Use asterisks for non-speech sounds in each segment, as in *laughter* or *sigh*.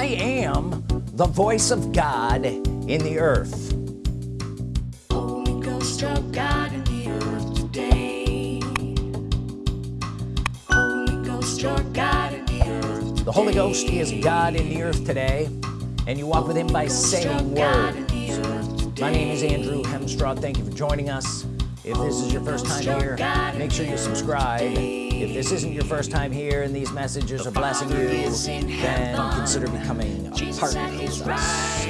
I am the voice of God in the earth. Holy Ghost of God in the earth today. Holy Ghost, your God in the earth. the Holy Ghost is God in the earth today and you walk with him by saying God words my name is Andrew Hemstraw thank you for joining us. If this is your first time here make sure you subscribe if this isn't your first time here and these messages are blessing you then consider becoming a partner with us.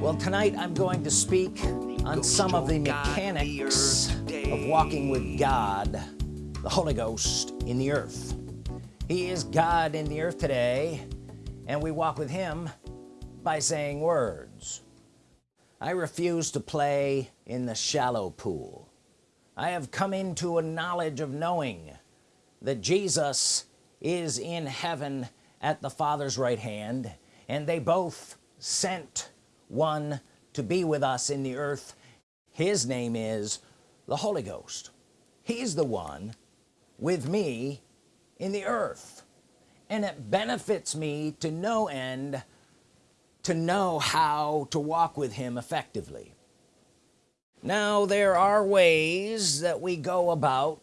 well tonight I'm going to speak on some of the mechanics of walking with God the Holy Ghost in the earth. He is God in the earth today and we walk with him by saying words. I refuse to play in the shallow pool. I have come into a knowledge of knowing that Jesus is in heaven at the Father's right hand and they both sent one to be with us in the earth. His name is the Holy Ghost. He's the one with me in the earth. And it benefits me to no end to know how to walk with him effectively. Now there are ways that we go about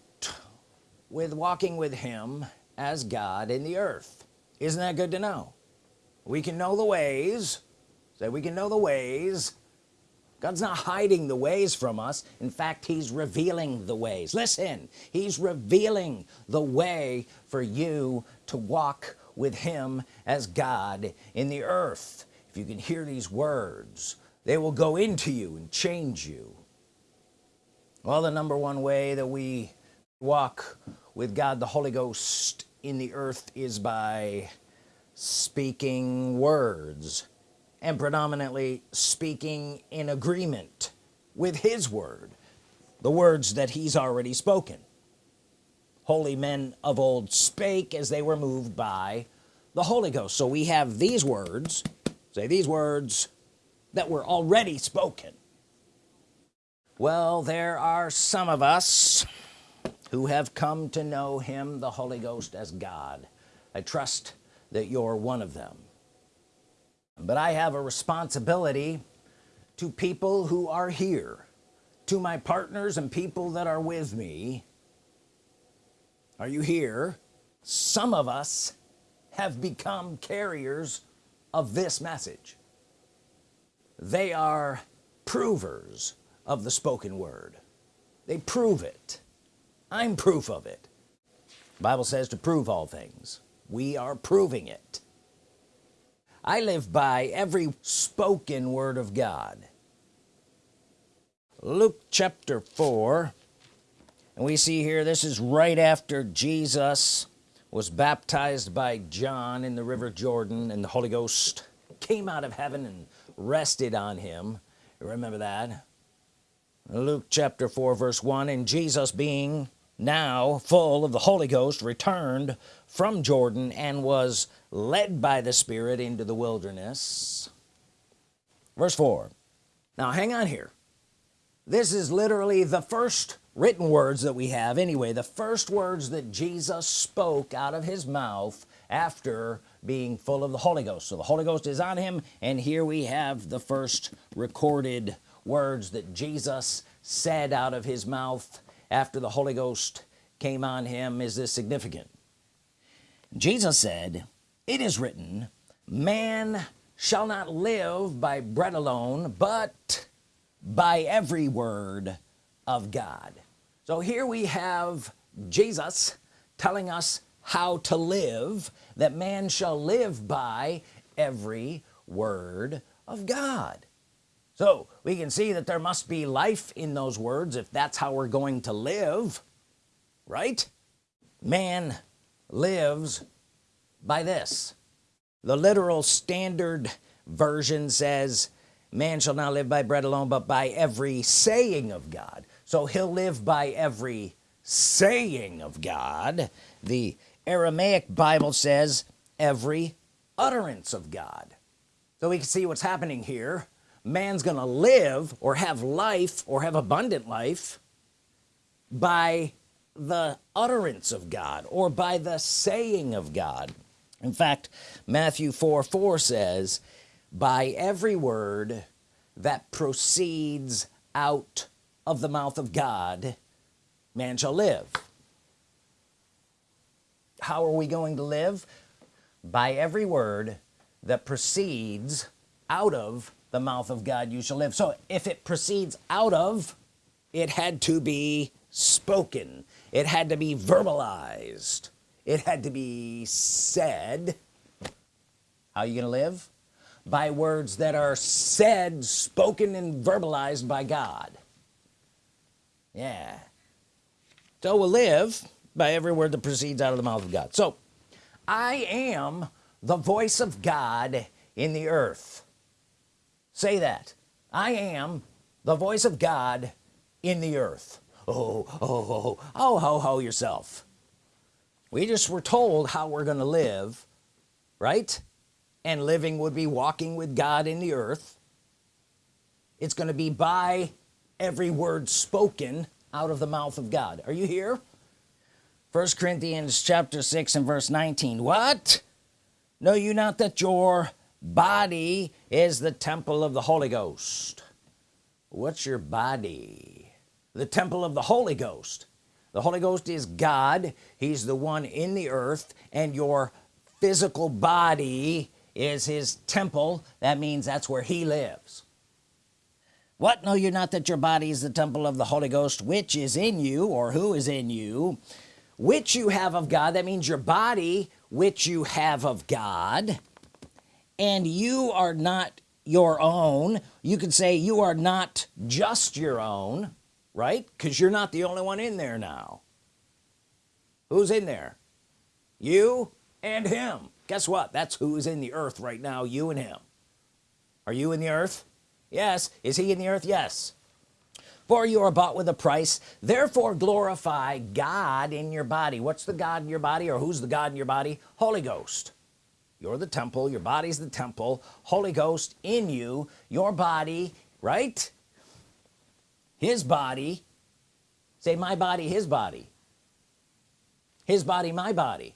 with walking with him as God in the earth. Isn't that good to know? We can know the ways. Say we can know the ways. God's not hiding the ways from us. In fact he's revealing the ways. Listen he's revealing the way for you to walk with him as God in the earth. If you can hear these words they will go into you and change you. Well the number one way that we walk with God the Holy Ghost in the earth is by speaking words and predominantly speaking in agreement with his word the words that he's already spoken. Holy men of old spake as they were moved by the Holy Ghost. So we have these words say these words that were already spoken. Well there are some of us who have come to know him the Holy Ghost as God. I trust that you're one of them. But I have a responsibility to people who are here to my partners and people that are with me. Are you here? Some of us have become carriers of this message. They are provers of the spoken word. They prove it I'm proof of it. The Bible says to prove all things. We are proving it. I live by every spoken word of God. Luke chapter 4 and we see here this is right after Jesus was baptized by John in the river Jordan and the Holy Ghost came out of heaven and rested on him. Remember that? Luke chapter 4 verse 1 and Jesus being now full of the Holy Ghost returned from Jordan and was led by the Spirit into the wilderness. Verse 4 now hang on here. This is literally the first written words that we have. Anyway the first words that Jesus spoke out of his mouth after being full of the Holy Ghost. So the Holy Ghost is on him and here we have the first recorded words that Jesus said out of his mouth after the Holy Ghost came on him is this significant? Jesus said it is written man shall not live by bread alone but by every word of God so here we have Jesus telling us how to live that man shall live by every word of God so we can see that there must be life in those words if that's how we're going to live right? Man lives by this. The literal standard version says man shall not live by bread alone but by every saying of God. So he'll live by every saying of God. The Aramaic Bible says every utterance of God. So we can see what's happening here man's gonna live or have life or have abundant life by the utterance of God or by the saying of God. In fact Matthew 4 4 says by every word that proceeds out of the mouth of God man shall live. How are we going to live? By every word that proceeds out of the mouth of God you shall live. So if it proceeds out of it had to be spoken. It had to be verbalized. It had to be said. How are you gonna live? By words that are said spoken and verbalized by God. Yeah. So we'll live by every word that proceeds out of the mouth of God. So I am the voice of God in the earth say that. I am the voice of God in the earth. Oh, oh oh oh oh. Ho ho yourself. We just were told how we're gonna live right? And living would be walking with God in the earth. It's going to be by every word spoken out of the mouth of God. Are you here? First Corinthians chapter 6 and verse 19 what? Know you not that your body is the temple of the Holy Ghost. What's your body? The temple of the Holy Ghost. The Holy Ghost is God. He's the one in the earth and your physical body is his temple. That means that's where he lives. What? Know you not that your body is the temple of the Holy Ghost which is in you or who is in you. Which you have of God that means your body which you have of God and you are not your own. You could say you are not just your own right? Because you're not the only one in there now. Who's in there? You and him. Guess what? That's who's in the earth right now you and him. Are you in the earth? Yes. Is he in the earth? Yes. For you are bought with a price. Therefore glorify God in your body. What's the God in your body or who's the God in your body? Holy Ghost you're the temple. Your body's the temple. Holy Ghost in you. Your body right? His body. Say my body his body. His body my body.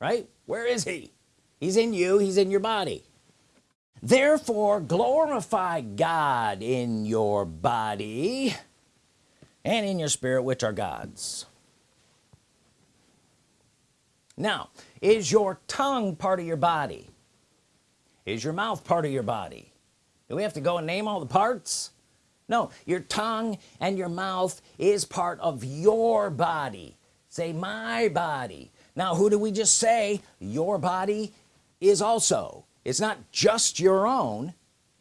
Right? Where is he? He's in you. He's in your body. Therefore glorify God in your body and in your spirit which are God's now is your tongue part of your body? Is your mouth part of your body? Do we have to go and name all the parts? No your tongue and your mouth is part of your body. Say my body. Now who do we just say your body is also? It's not just your own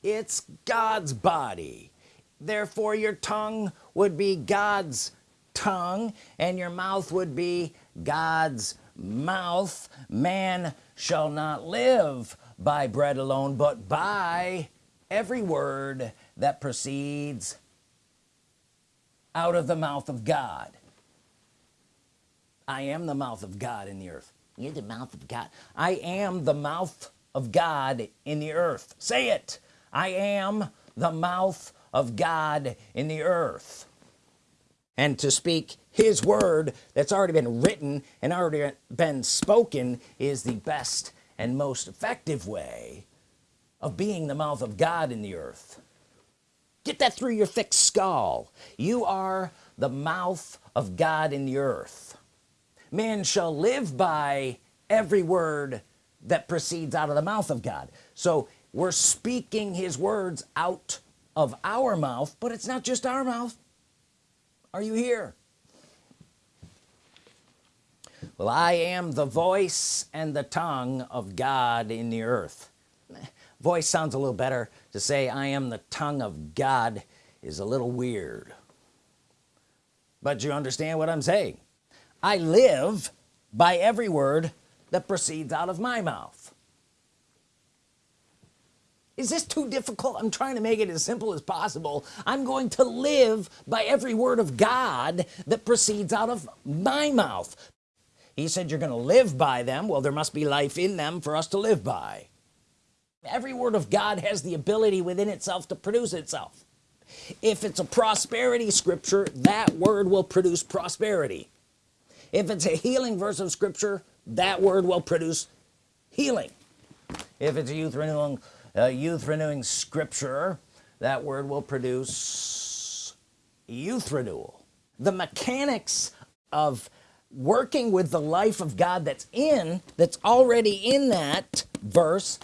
it's God's body. Therefore your tongue would be God's tongue and your mouth would be God's mouth man shall not live by bread alone but by every word that proceeds out of the mouth of God. I am the mouth of God in the earth. You're the mouth of God. I am the mouth of God in the earth. Say it. I am the mouth of God in the earth and to speak his word that's already been written and already been spoken is the best and most effective way of being the mouth of God in the earth. Get that through your thick skull. You are the mouth of God in the earth. Man shall live by every word that proceeds out of the mouth of God. So we're speaking his words out of our mouth but it's not just our mouth are you here? Well I am the voice and the tongue of God in the earth. *laughs* Voice sounds a little better. To say I am the tongue of God is a little weird. But you understand what I'm saying. I live by every word that proceeds out of my mouth is this too difficult? I'm trying to make it as simple as possible. I'm going to live by every word of God that proceeds out of my mouth. He said you're gonna live by them. Well there must be life in them for us to live by. Every word of God has the ability within itself to produce itself. If it's a prosperity scripture that word will produce prosperity. If it's a healing verse of scripture that word will produce healing. If it's a youth renewing uh, youth renewing scripture. That word will produce youth renewal. The mechanics of working with the life of God that's in that's already in that verse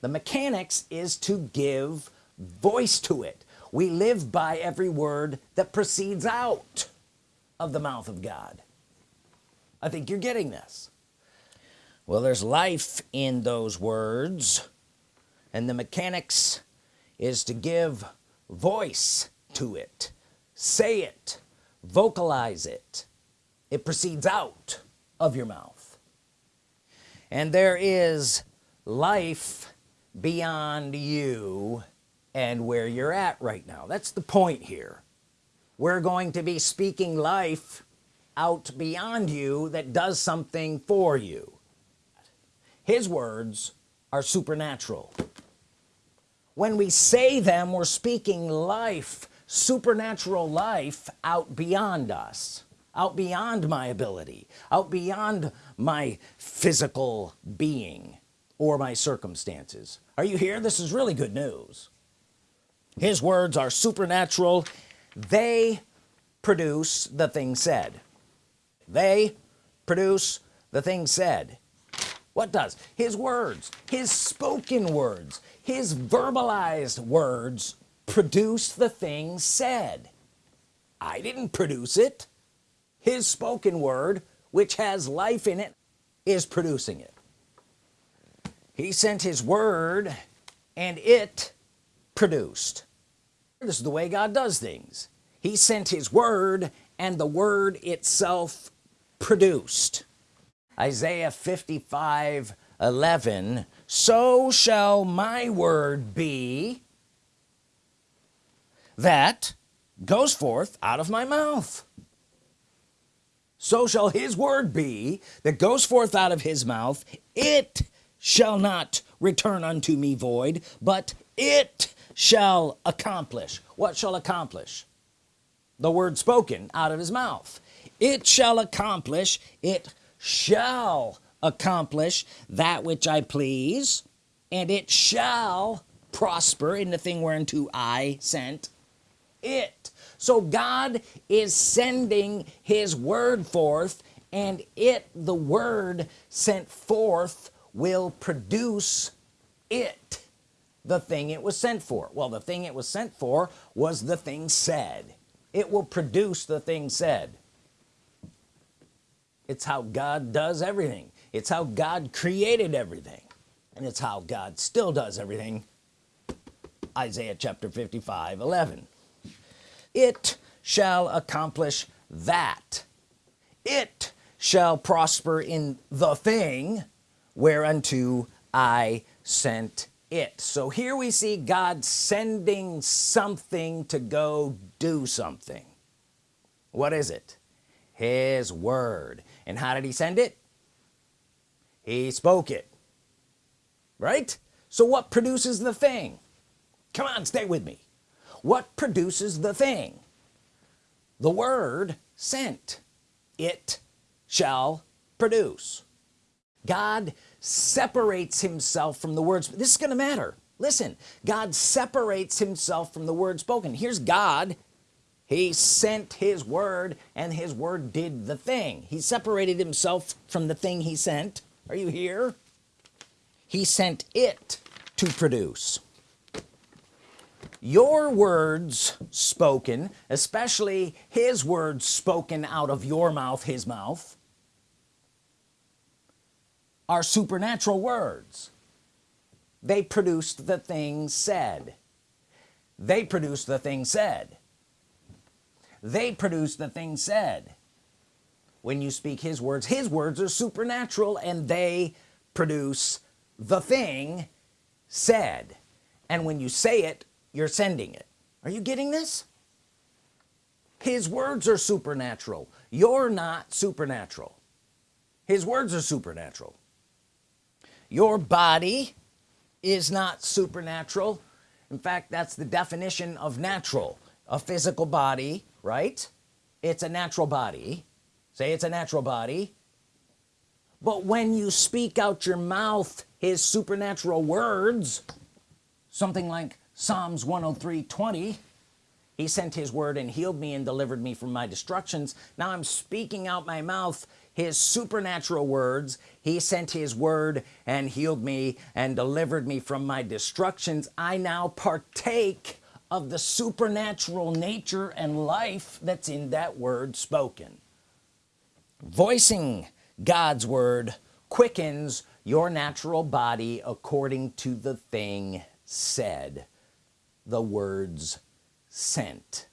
the mechanics is to give voice to it. We live by every word that proceeds out of the mouth of God. I think you're getting this. Well there's life in those words and the mechanics is to give voice to it say it vocalize it. It proceeds out of your mouth. And there is life beyond you and where you're at right now. That's the point here. We're going to be speaking life out beyond you that does something for you. His words are supernatural. When we say them we're speaking life supernatural life out beyond us out beyond my ability out beyond my physical being or my circumstances. Are you here? This is really good news. His words are supernatural. They produce the thing said. They produce the thing said what does? His words his spoken words his verbalized words produce the thing said. I didn't produce it. His spoken word which has life in it is producing it. He sent his word and it produced. This is the way God does things. He sent his word and the word itself produced Isaiah 55 11 so shall my word be that goes forth out of my mouth. So shall his word be that goes forth out of his mouth. It shall not return unto me void but it shall accomplish. What shall accomplish? The word spoken out of his mouth. It shall accomplish it shall accomplish that which I please and it shall prosper in the thing whereunto I sent it. So God is sending his word forth and it the word sent forth will produce it the thing it was sent for. Well the thing it was sent for was the thing said. It will produce the thing said it's how God does everything. It's how God created everything. And it's how God still does everything. Isaiah chapter 55 11 it shall accomplish that. It shall prosper in the thing whereunto I sent it. So here we see God sending something to go do something. What is it? His word and how did he send it? He spoke it. Right? So what produces the thing? Come on stay with me. What produces the thing? The word sent. It shall produce. God separates himself from the words. This is gonna matter. Listen God separates himself from the word spoken. Here's God he sent his word and his word did the thing. He separated himself from the thing he sent. Are you here? He sent it to produce. Your words spoken especially his words spoken out of your mouth his mouth are supernatural words. They produced the thing said. They produced the thing said they produce the thing said. When you speak his words his words are supernatural and they produce the thing said. And when you say it you're sending it. Are you getting this? His words are supernatural. You're not supernatural. His words are supernatural. Your body is not supernatural. In fact that's the definition of natural. A physical body right? It's a natural body. Say it's a natural body. But when you speak out your mouth his supernatural words something like Psalms 103 20 he sent his word and healed me and delivered me from my destructions. Now I'm speaking out my mouth his supernatural words. He sent his word and healed me and delivered me from my destructions. I now partake of the supernatural nature and life that's in that word spoken. Voicing God's Word quickens your natural body according to the thing said the words sent.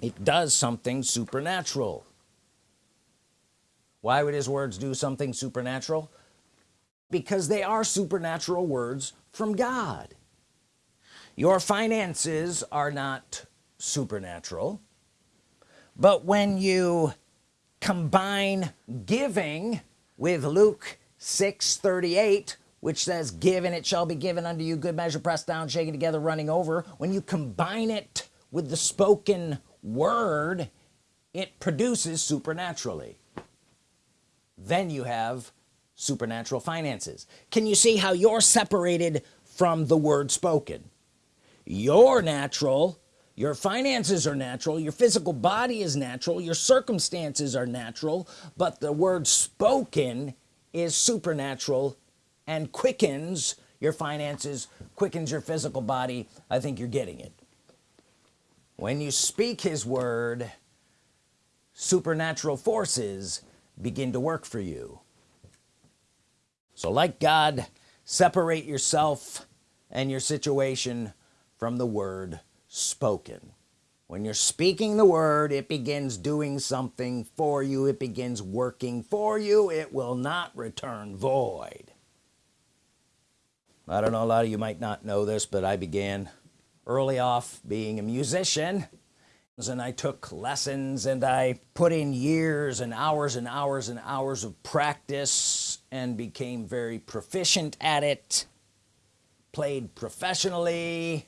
It does something supernatural. Why would his words do something supernatural? Because they are supernatural words from God your finances are not supernatural but when you combine giving with Luke 6 38 which says give and it shall be given unto you good measure pressed down shaken together running over when you combine it with the spoken word it produces supernaturally. Then you have supernatural finances. Can you see how you're separated from the word spoken you're natural. Your finances are natural. Your physical body is natural. Your circumstances are natural. But the word spoken is supernatural and quickens your finances quickens your physical body. I think you're getting it. When you speak his word supernatural forces begin to work for you. So like God separate yourself and your situation from the word spoken. When you're speaking the word it begins doing something for you. It begins working for you. It will not return void. I don't know a lot of you might not know this but I began early off being a musician. And I took lessons and I put in years and hours and hours and hours of practice and became very proficient at it. Played professionally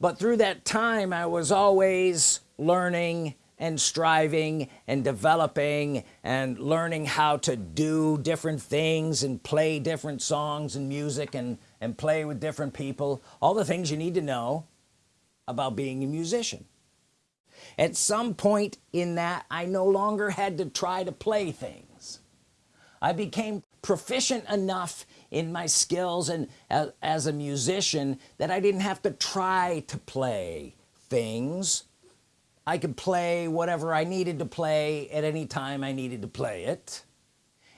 but through that time I was always learning and striving and developing and learning how to do different things and play different songs and music and and play with different people. All the things you need to know about being a musician. At some point in that I no longer had to try to play things. I became proficient enough in my skills and as, as a musician that I didn't have to try to play things. I could play whatever I needed to play at any time I needed to play it.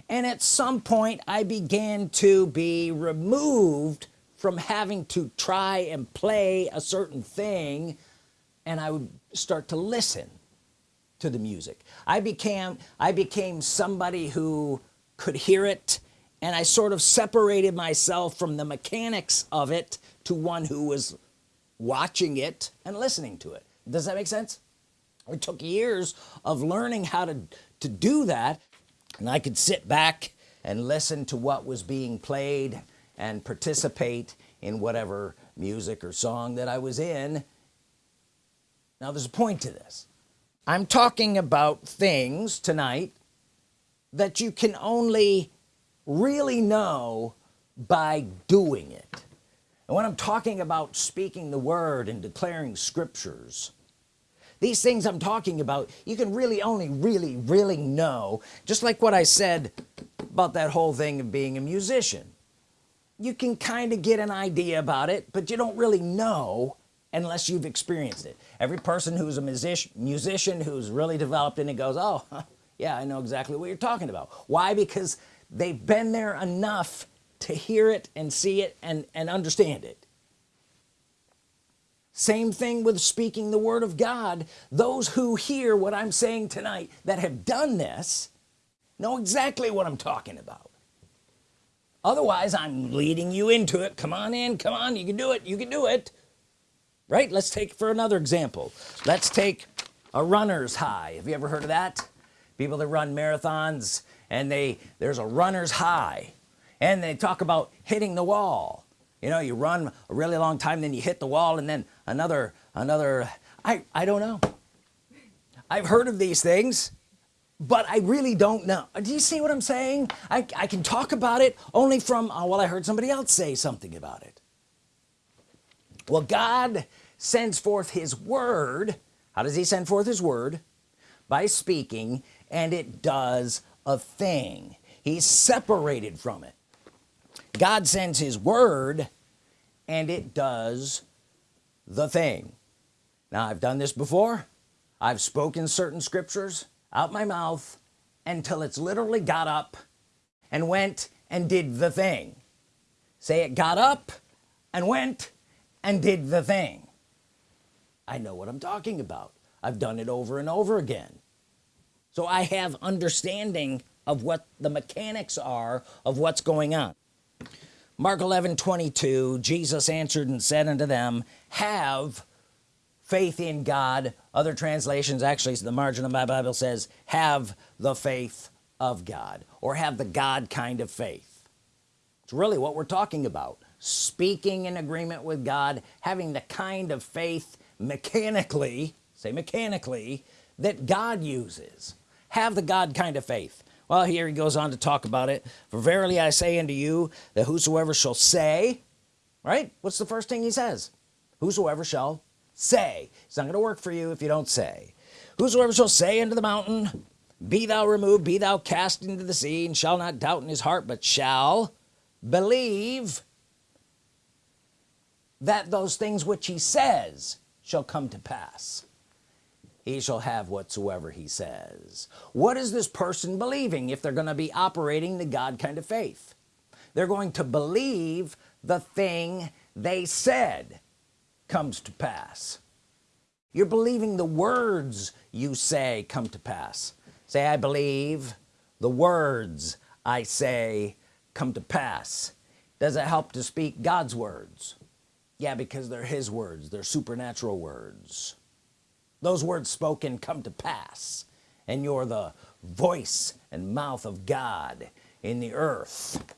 And at some point I began to be removed from having to try and play a certain thing and I would start to listen to the music. I became I became somebody who could hear it and I sort of separated myself from the mechanics of it to one who was watching it and listening to it. Does that make sense? It took years of learning how to to do that and I could sit back and listen to what was being played and participate in whatever music or song that I was in. Now there's a point to this. I'm talking about things tonight that you can only really know by doing it. And when I'm talking about speaking the word and declaring scriptures these things I'm talking about you can really only really really know. Just like what I said about that whole thing of being a musician. You can kind of get an idea about it but you don't really know unless you've experienced it. Every person who's a musician musician who's really developed in it goes oh *laughs* yeah I know exactly what you're talking about. Why? Because they've been there enough to hear it and see it and and understand it. Same thing with speaking the Word of God. Those who hear what I'm saying tonight that have done this know exactly what I'm talking about. Otherwise I'm leading you into it. Come on in. Come on. You can do it. You can do it. Right? Let's take for another example. Let's take a runner's high. Have you ever heard of that people that run marathons and they there's a runner's high and they talk about hitting the wall. You know you run a really long time then you hit the wall and then another another I I don't know. I've heard of these things but I really don't know. Do you see what I'm saying? I, I can talk about it only from oh, well I heard somebody else say something about it. Well God sends forth his word. How does he send forth his word? By speaking and it does a thing. He's separated from it. God sends his word and it does the thing. Now I've done this before. I've spoken certain scriptures out my mouth until it's literally got up and went and did the thing. Say it got up and went and did the thing. I know what I'm talking about. I've done it over and over again so I have understanding of what the mechanics are of what's going on. Mark 11 22 Jesus answered and said unto them have faith in God. Other translations actually the margin of my Bible says have the faith of God or have the God kind of faith. It's really what we're talking about. Speaking in agreement with God having the kind of faith mechanically say mechanically that God uses have the God kind of faith. Well here he goes on to talk about it. For verily I say unto you that whosoever shall say right? What's the first thing he says? Whosoever shall say. It's not gonna work for you if you don't say. Whosoever shall say unto the mountain be thou removed be thou cast into the sea and shall not doubt in his heart but shall believe that those things which he says shall come to pass he shall have whatsoever he says. What is this person believing if they're going to be operating the God kind of faith? They're going to believe the thing they said comes to pass. You're believing the words you say come to pass. Say I believe the words I say come to pass. Does it help to speak God's words? Yeah because they're his words. They're supernatural words those words spoken come to pass and you're the voice and mouth of God in the earth.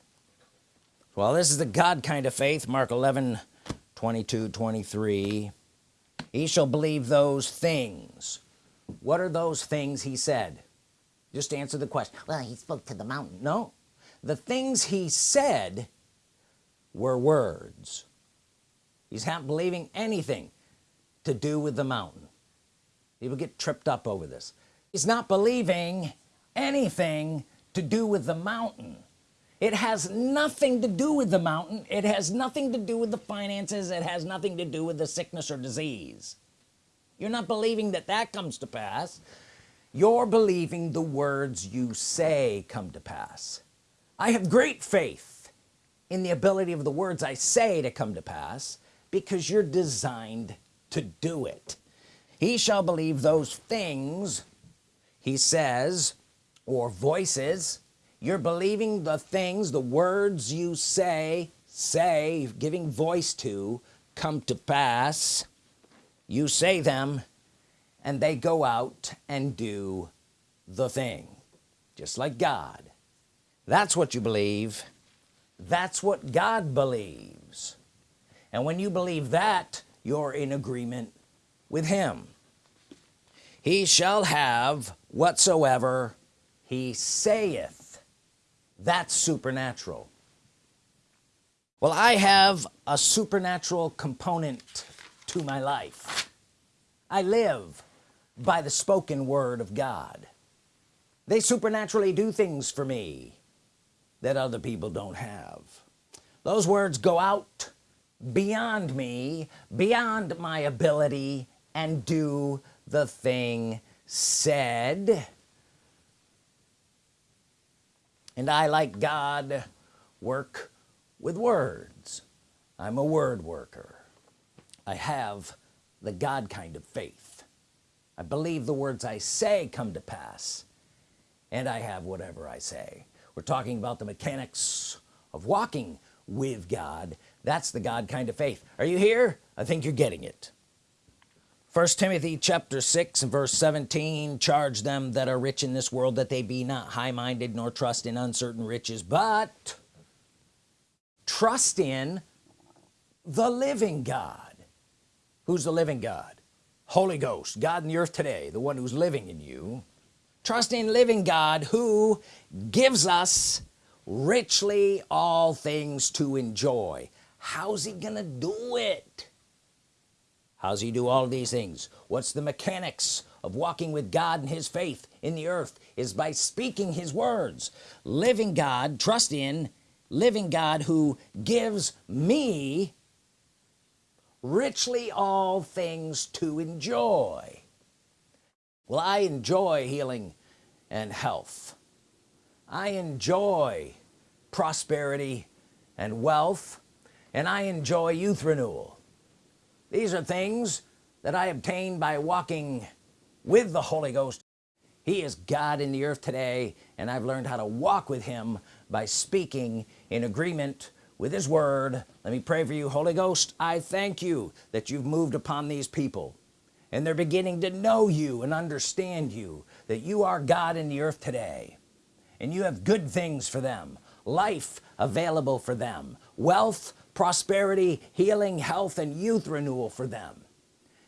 Well this is the God kind of faith Mark 11 22 23 he shall believe those things. What are those things he said? Just answer the question. Well he spoke to the mountain. No. The things he said were words. He's not believing anything to do with the mountain people get tripped up over this. He's not believing anything to do with the mountain. It has nothing to do with the mountain. It has nothing to do with the finances. It has nothing to do with the sickness or disease. You're not believing that that comes to pass. You're believing the words you say come to pass. I have great faith in the ability of the words I say to come to pass because you're designed to do it he shall believe those things he says or voices. You're believing the things the words you say say giving voice to come to pass. You say them and they go out and do the thing. Just like God. That's what you believe. That's what God believes. And when you believe that you're in agreement with him. He shall have whatsoever he saith. That's supernatural. Well I have a supernatural component to my life. I live by the spoken word of God. They supernaturally do things for me that other people don't have. Those words go out beyond me beyond my ability and do the thing said. And I like God work with words. I'm a word worker. I have the God kind of faith. I believe the words I say come to pass and I have whatever I say. We're talking about the mechanics of walking with God. That's the God kind of faith. Are you here? I think you're getting it first Timothy chapter 6 and verse 17 charge them that are rich in this world that they be not high-minded nor trust in uncertain riches but trust in the living God. Who's the living God? Holy Ghost God in the earth today the one who's living in you. Trust in living God who gives us richly all things to enjoy. How's he gonna do it how's he do all these things? What's the mechanics of walking with God and his faith in the earth is by speaking his words. Living God trust in living God who gives me richly all things to enjoy. Well I enjoy healing and health. I enjoy prosperity and wealth and I enjoy youth renewal these are things that I obtained by walking with the Holy Ghost. He is God in the earth today and I've learned how to walk with him by speaking in agreement with his word. Let me pray for you Holy Ghost. I thank you that you've moved upon these people and they're beginning to know you and understand you that you are God in the earth today and you have good things for them life available for them wealth prosperity healing health and youth renewal for them.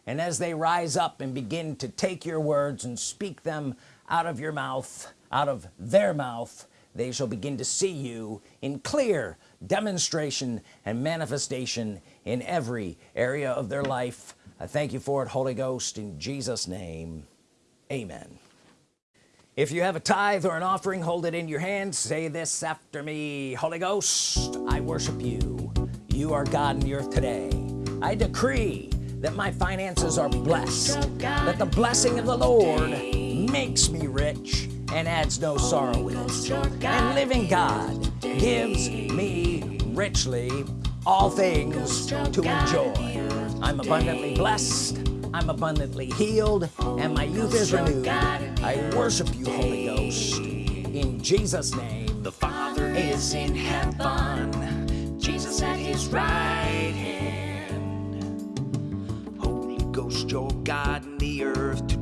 And as they rise up and begin to take your words and speak them out of your mouth out of their mouth they shall begin to see you in clear demonstration and manifestation in every area of their life. I thank you for it Holy Ghost in Jesus name. Amen. If you have a tithe or an offering hold it in your hand. Say this after me. Holy Ghost I worship you you are God in the earth today. I decree that my finances are blessed that the blessing of the Lord makes me rich and adds no sorrow with it. And living God gives me richly all things to enjoy. I'm abundantly blessed I'm abundantly healed and my youth is renewed. I worship you Holy Ghost. in Jesus name. The Father is in heaven, his right hand. Holy Ghost, your God in the earth.